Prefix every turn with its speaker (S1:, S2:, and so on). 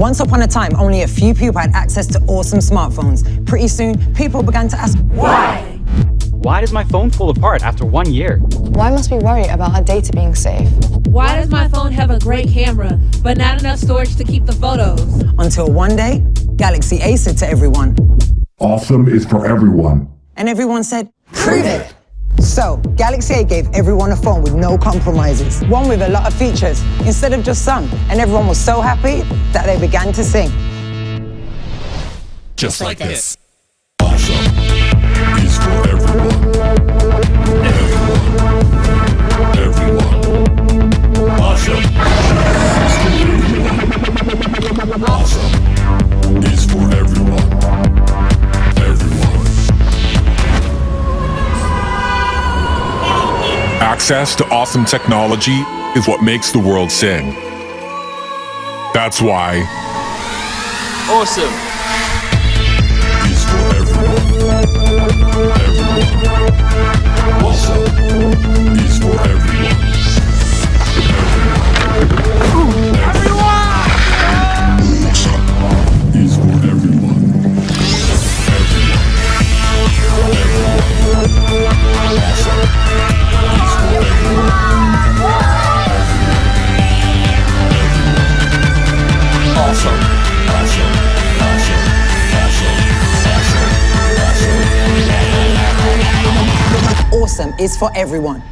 S1: Once upon a time, only a few people had access to awesome smartphones. Pretty soon, people began to ask, why?
S2: Why does my phone fall apart after one year?
S3: Why must we worry about our data being safe?
S4: Why does my phone have a great camera, but not enough storage to keep the photos?
S1: Until one day, Galaxy A said to everyone,
S5: Awesome is for everyone.
S1: and everyone said, prove it! So, Galaxy A gave everyone a phone with no compromises, one with a lot of features, instead of just some, and everyone was so happy that they began to sing.
S6: Just like this.
S5: Awesome is for everyone. Everyone. Everyone. Awesome. Awesome
S7: Access to awesome technology is what makes the world sing. That's why
S5: Awesome.
S1: Awesome. Is for everyone.